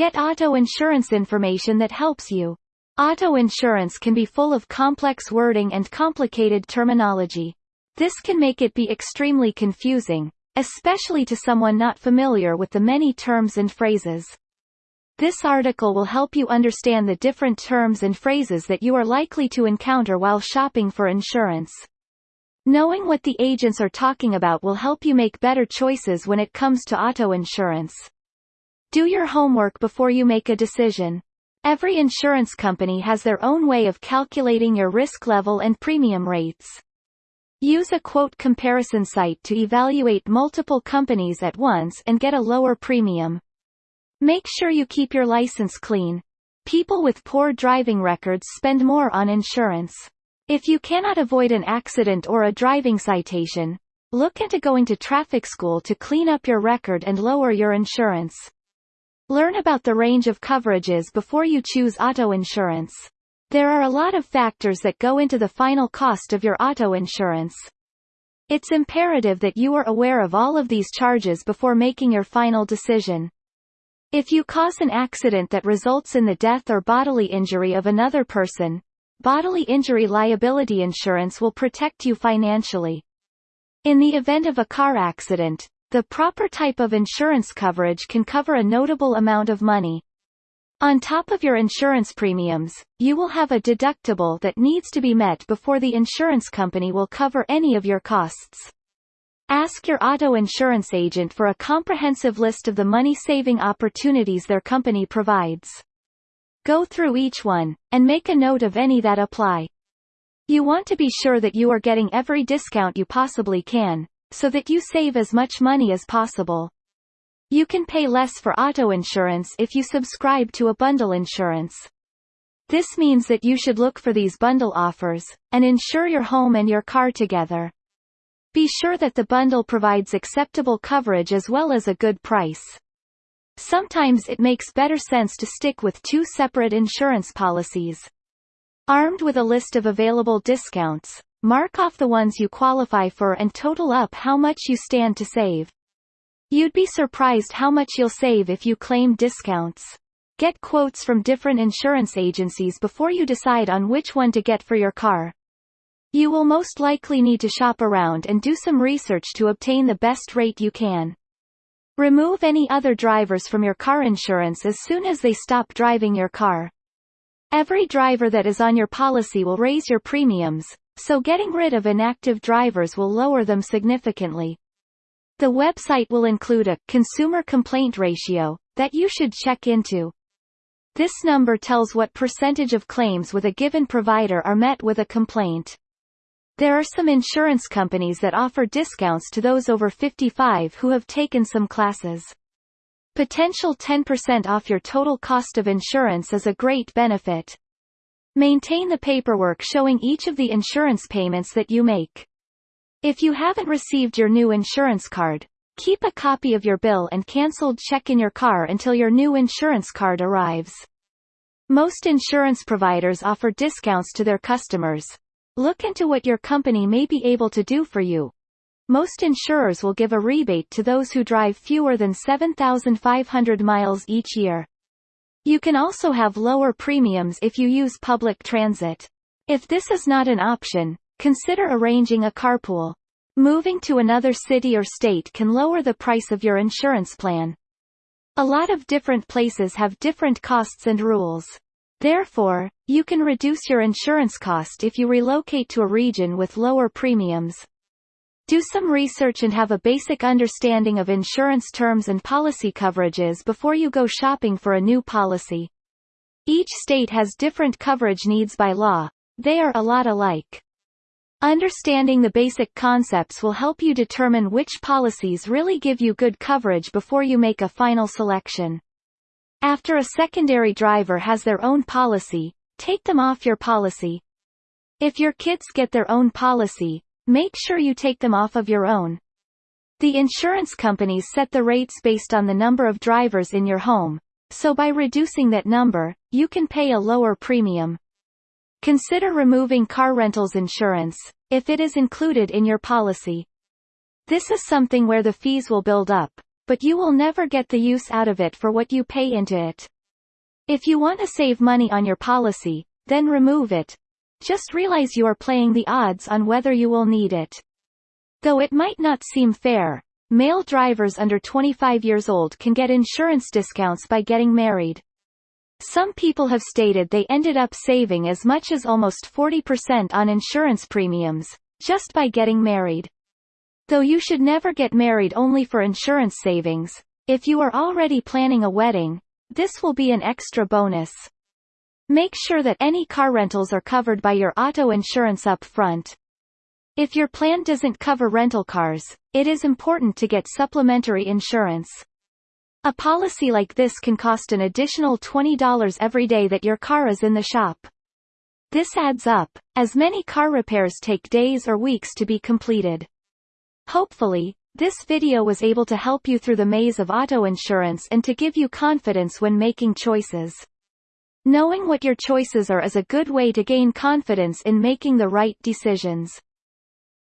Get auto insurance information that helps you. Auto insurance can be full of complex wording and complicated terminology. This can make it be extremely confusing, especially to someone not familiar with the many terms and phrases. This article will help you understand the different terms and phrases that you are likely to encounter while shopping for insurance. Knowing what the agents are talking about will help you make better choices when it comes to auto insurance. Do your homework before you make a decision. Every insurance company has their own way of calculating your risk level and premium rates. Use a quote comparison site to evaluate multiple companies at once and get a lower premium. Make sure you keep your license clean. People with poor driving records spend more on insurance. If you cannot avoid an accident or a driving citation, look into going to traffic school to clean up your record and lower your insurance. Learn about the range of coverages before you choose auto insurance. There are a lot of factors that go into the final cost of your auto insurance. It's imperative that you are aware of all of these charges before making your final decision. If you cause an accident that results in the death or bodily injury of another person, bodily injury liability insurance will protect you financially. In the event of a car accident, the proper type of insurance coverage can cover a notable amount of money. On top of your insurance premiums, you will have a deductible that needs to be met before the insurance company will cover any of your costs. Ask your auto insurance agent for a comprehensive list of the money-saving opportunities their company provides. Go through each one, and make a note of any that apply. You want to be sure that you are getting every discount you possibly can, so that you save as much money as possible. You can pay less for auto insurance if you subscribe to a bundle insurance. This means that you should look for these bundle offers, and insure your home and your car together. Be sure that the bundle provides acceptable coverage as well as a good price. Sometimes it makes better sense to stick with two separate insurance policies. Armed with a list of available discounts, Mark off the ones you qualify for and total up how much you stand to save. You'd be surprised how much you'll save if you claim discounts. Get quotes from different insurance agencies before you decide on which one to get for your car. You will most likely need to shop around and do some research to obtain the best rate you can. Remove any other drivers from your car insurance as soon as they stop driving your car. Every driver that is on your policy will raise your premiums, so getting rid of inactive drivers will lower them significantly. The website will include a consumer complaint ratio that you should check into. This number tells what percentage of claims with a given provider are met with a complaint. There are some insurance companies that offer discounts to those over 55 who have taken some classes. Potential 10% off your total cost of insurance is a great benefit. Maintain the paperwork showing each of the insurance payments that you make. If you haven't received your new insurance card, keep a copy of your bill and cancelled check in your car until your new insurance card arrives. Most insurance providers offer discounts to their customers. Look into what your company may be able to do for you. Most insurers will give a rebate to those who drive fewer than 7,500 miles each year. You can also have lower premiums if you use public transit. If this is not an option, consider arranging a carpool. Moving to another city or state can lower the price of your insurance plan. A lot of different places have different costs and rules. Therefore, you can reduce your insurance cost if you relocate to a region with lower premiums. Do some research and have a basic understanding of insurance terms and policy coverages before you go shopping for a new policy. Each state has different coverage needs by law. They are a lot alike. Understanding the basic concepts will help you determine which policies really give you good coverage before you make a final selection. After a secondary driver has their own policy, take them off your policy. If your kids get their own policy, Make sure you take them off of your own. The insurance companies set the rates based on the number of drivers in your home, so by reducing that number, you can pay a lower premium. Consider removing car rentals insurance, if it is included in your policy. This is something where the fees will build up, but you will never get the use out of it for what you pay into it. If you want to save money on your policy, then remove it. Just realize you are playing the odds on whether you will need it. Though it might not seem fair, male drivers under 25 years old can get insurance discounts by getting married. Some people have stated they ended up saving as much as almost 40% on insurance premiums, just by getting married. Though you should never get married only for insurance savings, if you are already planning a wedding, this will be an extra bonus. Make sure that any car rentals are covered by your auto insurance up front. If your plan doesn't cover rental cars, it is important to get supplementary insurance. A policy like this can cost an additional $20 every day that your car is in the shop. This adds up, as many car repairs take days or weeks to be completed. Hopefully, this video was able to help you through the maze of auto insurance and to give you confidence when making choices. Knowing what your choices are is a good way to gain confidence in making the right decisions.